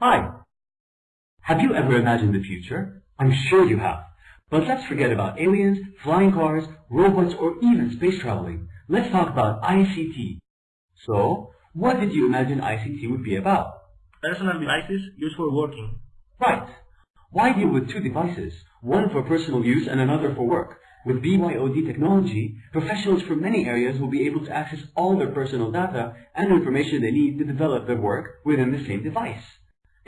Hi. Have you ever imagined the future? I'm sure you have. But let's forget about aliens, flying cars, robots, or even space traveling. Let's talk about ICT. So, what did you imagine ICT would be about? Personal devices used for working. Right. Why deal with two devices, one for personal use and another for work? With BYOD technology, professionals from many areas will be able to access all their personal data and information they need to develop their work within the same device.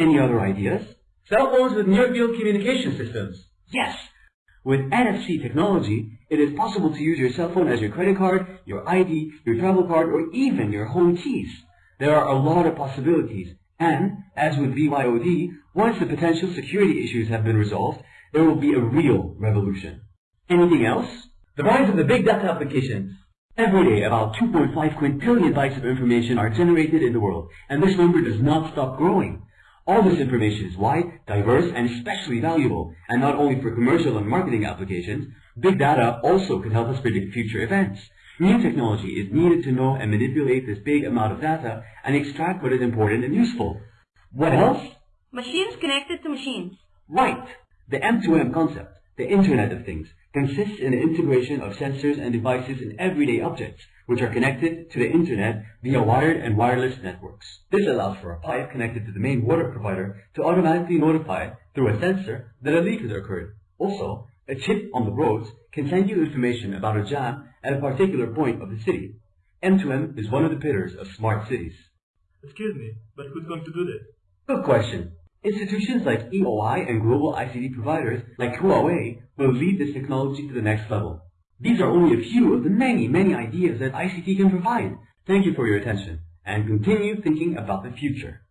Any other ideas? Cell phones with near-field communication systems. Yes! With NFC technology, it is possible to use your cell phone as your credit card, your ID, your travel card, or even your home keys. There are a lot of possibilities, and, as with BYOD, once the potential security issues have been resolved, there will be a real revolution. Anything else? The rise of the big data applications. Every day, about 2.5 quintillion bytes of information are generated in the world, and this number does not stop growing. All this information is wide, diverse, and especially valuable, and not only for commercial and marketing applications, big data also can help us predict future events. New technology is needed to know and manipulate this big amount of data and extract what is important and useful. What else? Machines connected to machines. Right. The M2M concept, the Internet of Things, consists in the integration of sensors and devices in everyday objects, which are connected to the internet via wired and wireless networks. This allows for a pipe connected to the main water provider to automatically notify through a sensor that a leak has occurred. Also, a chip on the roads can send you information about a jam at a particular point of the city. M2M is one of the pillars of smart cities. Excuse me, but who's going to do this? Good question. Institutions like EOI and global ICT providers like Huawei will lead this technology to the next level. These are only a few of the many, many ideas that ICT can provide. Thank you for your attention, and continue thinking about the future.